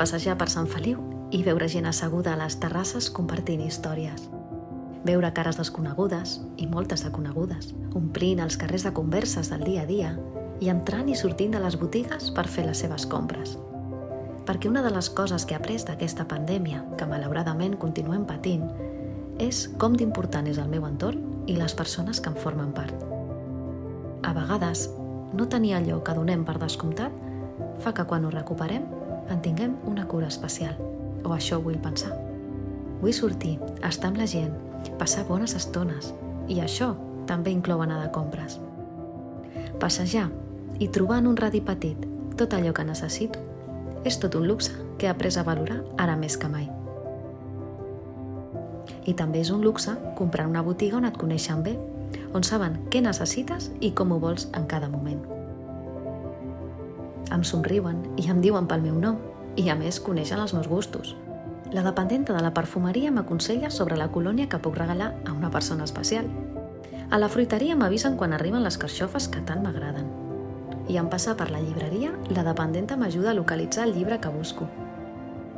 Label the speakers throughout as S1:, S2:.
S1: passejar per Sant Feliu i veure gent asseguda a les terrasses compartint històries. Veure cares desconegudes, i moltes de conegudes, omplint els carrers de converses del dia a dia i entrant i sortint de les botigues per fer les seves compres. Perquè una de les coses que he après d'aquesta pandèmia, que malauradament continuem patint, és com d'important és el meu entorn i les persones que en formen part. A vegades, no tenir allò que donem per descomptat fa que quan ho recuperem en tinguem una cura especial. O això vull pensar. Vull sortir, estar amb la gent, passar bones estones. I això també inclou anar de compres. Passejar i trobar en un radi petit tot allò que necessito és tot un luxe que he après a valorar ara més que mai. I també és un luxe comprar una botiga on et coneixen bé, on saben què necessites i com ho vols en cada moment. Em somriuen i em diuen pel meu nom i a més coneixen els meus gustos. La dependenta de la perfumeria m'aconsella sobre la colònia que puc regalar a una persona especial. A la fruiteria m'avisen quan arriben les carxofes que tant m'agraden. I en passar per la llibreria, la dependenta m'ajuda a localitzar el llibre que busco.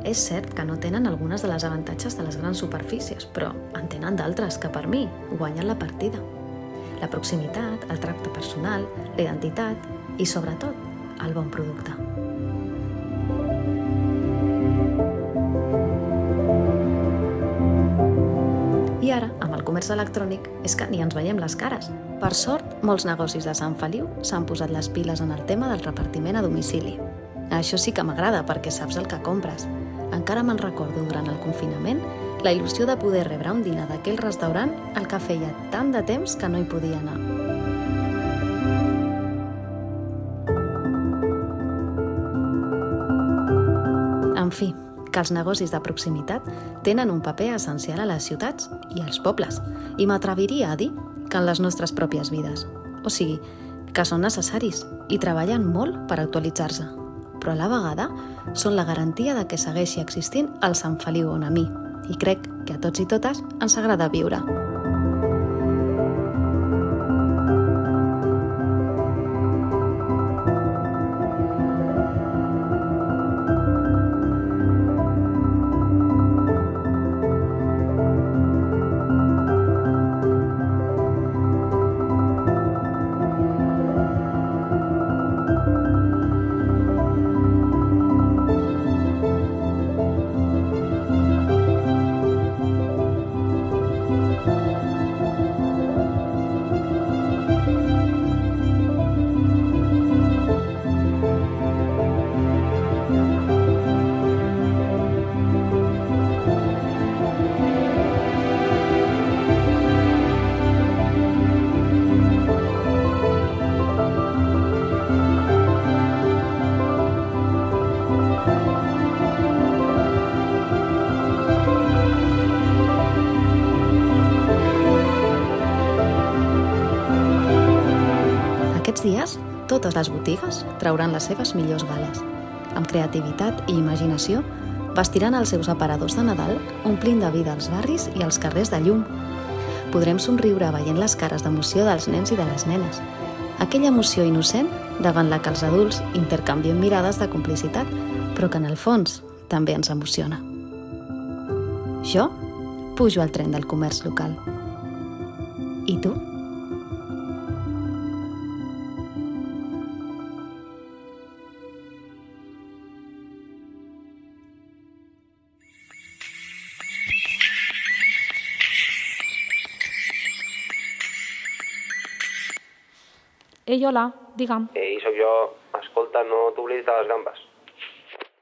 S1: És cert que no tenen algunes de les avantatges de les grans superfícies, però en tenen d'altres que per mi guanyen la partida. La proximitat, el tracte personal, la identitat i, sobretot, el bon producte. I ara, amb el comerç electrònic, és que ni ens veiem les cares. Per sort, molts negocis de Sant Feliu s'han posat les piles en el tema del repartiment a domicili. Això sí que m'agrada perquè saps el que compres. Encara me'n recordo durant el confinament la il·lusió de poder rebre un dinar d'aquell restaurant al que feia tant de temps que no hi podia anar. Que els negocis de proximitat tenen un paper essencial a les ciutats i als pobles, i m'atreviria a dir que en les nostres pròpies vides. O sigui, que són necessaris i treballen molt per actualitzar-se, però a la vegada són la garantia de que segueixi existint el Sant Feliu on a mi, i crec que a tots i totes ens agrada viure. Dies, totes les botigues trauran les seves millors gales. Amb creativitat i imaginació, vestiran els seus aparadors de Nadal omplint de vida els barris i els carrers de llum. Podrem somriure veient les cares d'emoció dels nens i de les nenes. Aquella emoció innocent davant la que els adults intercanviem mirades de complicitat, però que en el fons també ens emociona. Jo pujo al tren del comerç local. I tu?
S2: Ei, hola, digue'm.
S3: Ei, sóc jo. Escolta, no t'oblidis de les gambes.